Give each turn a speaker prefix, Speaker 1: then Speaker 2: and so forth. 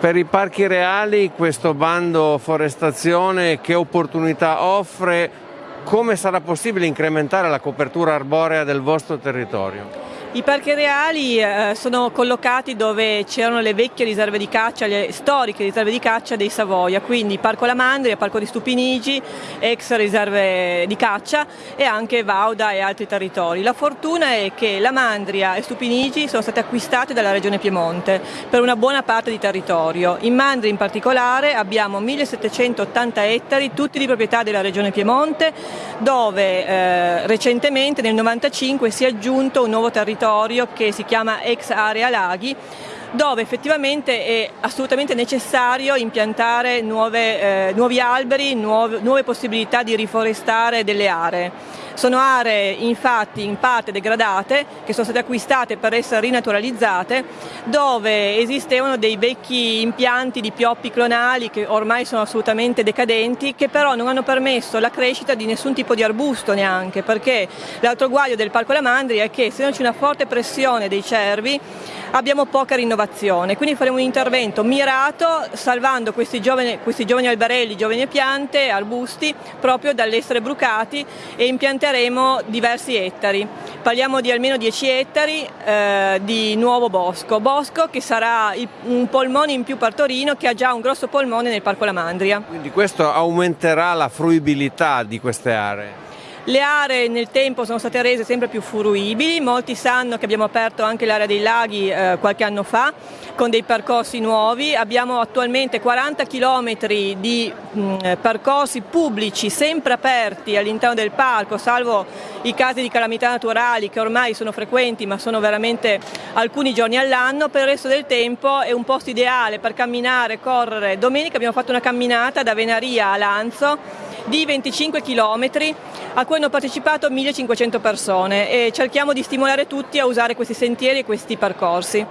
Speaker 1: Per i parchi reali questo bando forestazione che opportunità offre? Come sarà possibile incrementare la copertura arborea del vostro territorio?
Speaker 2: I parchi reali eh, sono collocati dove c'erano le vecchie riserve di caccia, le storiche riserve di caccia dei Savoia, quindi Parco Lamandria, Parco di Stupinigi, ex riserve di caccia e anche Vauda e altri territori. La fortuna è che Lamandria e Stupinigi sono state acquistate dalla Regione Piemonte per una buona parte di territorio. In Mandria in particolare abbiamo 1780 ettari, tutti di proprietà della Regione Piemonte, dove eh, recentemente nel 1995 si è aggiunto un nuovo territorio territorio che si chiama ex area laghi dove effettivamente è assolutamente necessario impiantare nuove, eh, nuovi alberi, nuove, nuove possibilità di riforestare delle aree. Sono aree infatti in parte degradate che sono state acquistate per essere rinaturalizzate dove esistevano dei vecchi impianti di pioppi clonali che ormai sono assolutamente decadenti che però non hanno permesso la crescita di nessun tipo di arbusto neanche perché l'altro guaio del Parco Lamandri è che se non c'è una forte pressione dei cervi abbiamo poca rinnovazione, quindi faremo un intervento mirato salvando questi giovani, questi giovani alberelli, giovani piante, arbusti proprio dall'essere brucati e impianteremo diversi ettari. Parliamo di almeno 10 ettari eh, di nuovo bosco, bosco che sarà un polmone in più per Torino che ha già un grosso polmone nel Parco Lamandria.
Speaker 1: Quindi questo aumenterà la fruibilità di queste aree?
Speaker 2: Le aree nel tempo sono state rese sempre più fruibili, molti sanno che abbiamo aperto anche l'area dei laghi eh, qualche anno fa con dei percorsi nuovi, abbiamo attualmente 40 km di mh, percorsi pubblici sempre aperti all'interno del parco, salvo i casi di calamità naturali che ormai sono frequenti ma sono veramente alcuni giorni all'anno, per il resto del tempo è un posto ideale per camminare, correre. Domenica abbiamo fatto una camminata da Venaria a Lanzo di 25 km a cui hanno partecipato 1500 persone e cerchiamo di stimolare tutti a usare questi sentieri e questi percorsi.